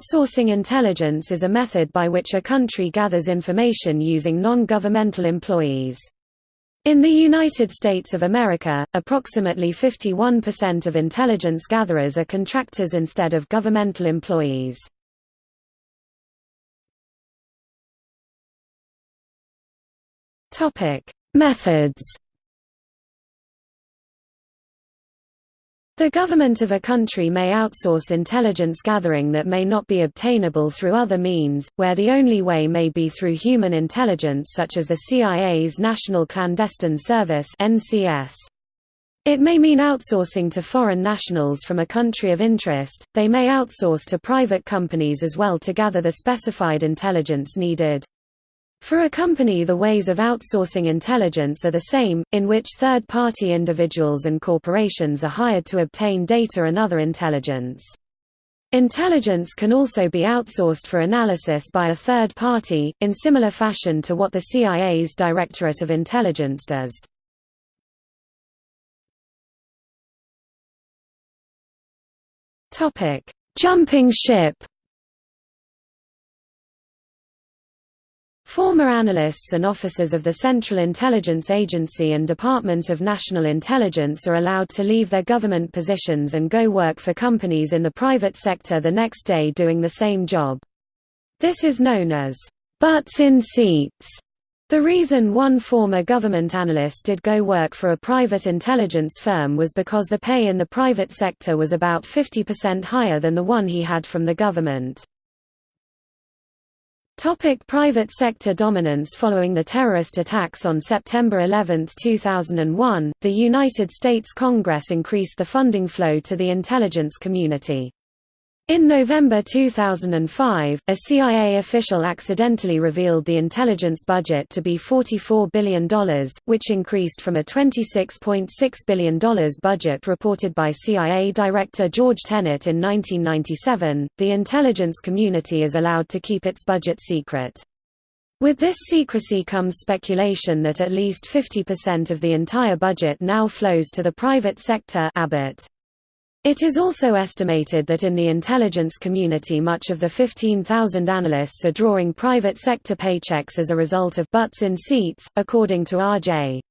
Outsourcing intelligence is a method by which a country gathers information using non-governmental employees. In the United States of America, approximately 51% of intelligence gatherers are contractors instead of governmental employees. Methods The government of a country may outsource intelligence gathering that may not be obtainable through other means, where the only way may be through human intelligence such as the CIA's National Clandestine Service. It may mean outsourcing to foreign nationals from a country of interest, they may outsource to private companies as well to gather the specified intelligence needed. For a company the ways of outsourcing intelligence are the same, in which third-party individuals and corporations are hired to obtain data and other intelligence. Intelligence can also be outsourced for analysis by a third party, in similar fashion to what the CIA's Directorate of Intelligence does. Jumping ship Former analysts and officers of the Central Intelligence Agency and Department of National Intelligence are allowed to leave their government positions and go work for companies in the private sector the next day doing the same job. This is known as butts in seats. The reason one former government analyst did go work for a private intelligence firm was because the pay in the private sector was about 50% higher than the one he had from the government. Topic private sector dominance Following the terrorist attacks on September 11, 2001, the United States Congress increased the funding flow to the intelligence community. In November 2005, a CIA official accidentally revealed the intelligence budget to be $44 billion, which increased from a $26.6 billion budget reported by CIA Director George Tenet in 1997. The intelligence community is allowed to keep its budget secret. With this secrecy comes speculation that at least 50% of the entire budget now flows to the private sector Abbott. It is also estimated that in the intelligence community much of the 15,000 analysts are drawing private sector paychecks as a result of butts in seats, according to R.J.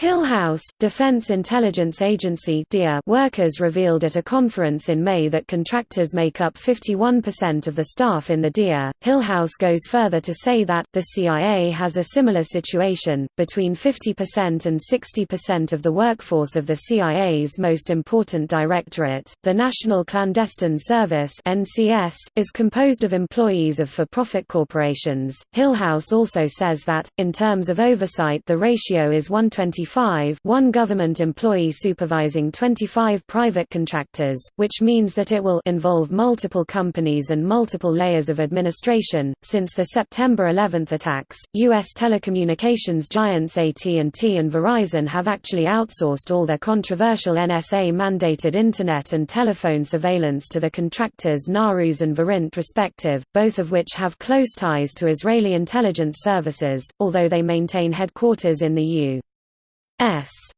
Hillhouse, Defense Intelligence Agency workers revealed at a conference in May that contractors make up 51% of the staff in the DIA. Hillhouse goes further to say that, the CIA has a similar situation, between 50% and 60% of the workforce of the CIA's most important directorate, the National Clandestine Service is composed of employees of for-profit corporations. Hillhouse also says that, in terms of oversight the ratio is 125 one government employee supervising 25 private contractors, which means that it will involve multiple companies and multiple layers of administration. Since the September 11 attacks, U.S. telecommunications giants AT&T and Verizon have actually outsourced all their controversial NSA-mandated Internet and telephone surveillance to the contractors Narus and Verint respective, both of which have close ties to Israeli intelligence services, although they maintain headquarters in the U. S.